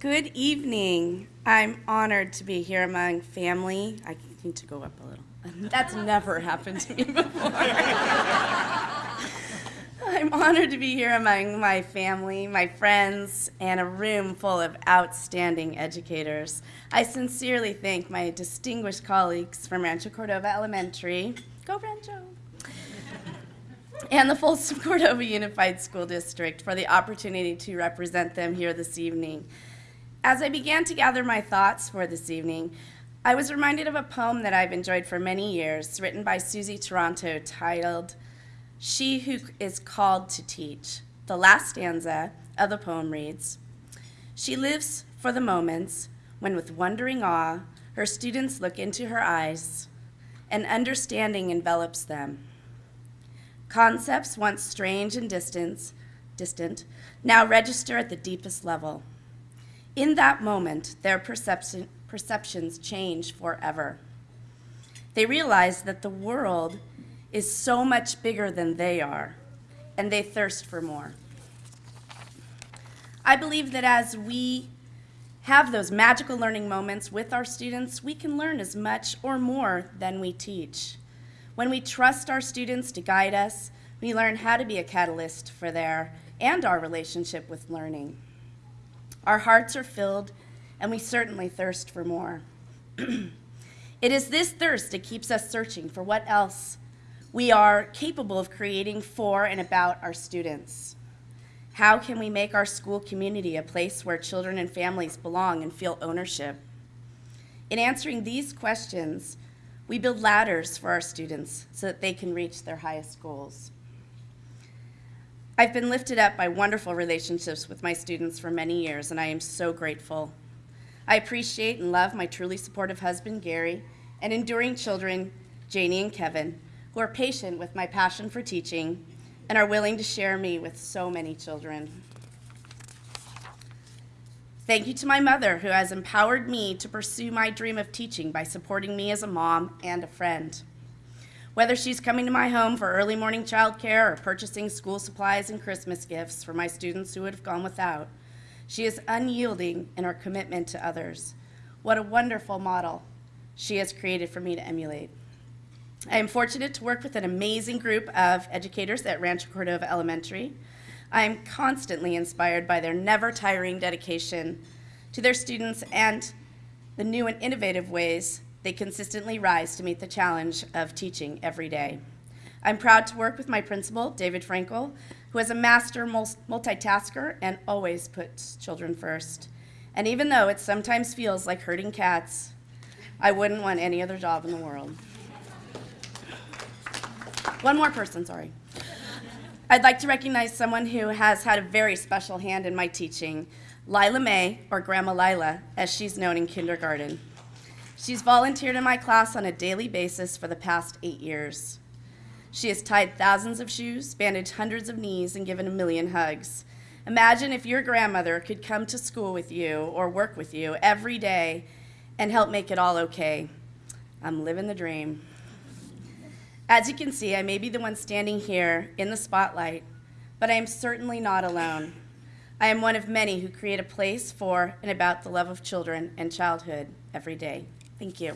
Good evening. I'm honored to be here among family. I need to go up a little. That's never happened to me before. I'm honored to be here among my family, my friends, and a room full of outstanding educators. I sincerely thank my distinguished colleagues from Rancho Cordova Elementary, go Rancho, and the Folsom Cordova Unified School District for the opportunity to represent them here this evening. As I began to gather my thoughts for this evening, I was reminded of a poem that I've enjoyed for many years, written by Suzy Toronto, titled She Who Is Called to Teach. The last stanza of the poem reads She lives for the moments when, with wondering awe, her students look into her eyes, and understanding envelops them. Concepts once strange and distant, distant now register at the deepest level. In that moment, their perception, perceptions change forever. They realize that the world is so much bigger than they are, and they thirst for more. I believe that as we have those magical learning moments with our students, we can learn as much or more than we teach. When we trust our students to guide us, we learn how to be a catalyst for their and our relationship with learning. Our hearts are filled and we certainly thirst for more. it is this thirst that keeps us searching for what else we are capable of creating for and about our students. How can we make our school community a place where children and families belong and feel ownership? In answering these questions, we build ladders for our students so that they can reach their highest goals. I've been lifted up by wonderful relationships with my students for many years, and I am so grateful. I appreciate and love my truly supportive husband, Gary, and enduring children, Janie and Kevin, who are patient with my passion for teaching and are willing to share me with so many children. Thank you to my mother, who has empowered me to pursue my dream of teaching by supporting me as a mom and a friend. Whether she's coming to my home for early morning childcare or purchasing school supplies and Christmas gifts for my students who would have gone without, she is unyielding in her commitment to others. What a wonderful model she has created for me to emulate. I am fortunate to work with an amazing group of educators at Rancho Cordova Elementary. I am constantly inspired by their never tiring dedication to their students and the new and innovative ways they consistently rise to meet the challenge of teaching every day. I'm proud to work with my principal, David Frankel, who is a master multitasker and always puts children first. And even though it sometimes feels like herding cats, I wouldn't want any other job in the world. One more person, sorry. I'd like to recognize someone who has had a very special hand in my teaching, Lila May, or Grandma Lila, as she's known in kindergarten. She's volunteered in my class on a daily basis for the past eight years. She has tied thousands of shoes, bandaged hundreds of knees, and given a million hugs. Imagine if your grandmother could come to school with you or work with you every day and help make it all okay. I'm living the dream. As you can see, I may be the one standing here in the spotlight, but I am certainly not alone. I am one of many who create a place for and about the love of children and childhood every day. Thank you.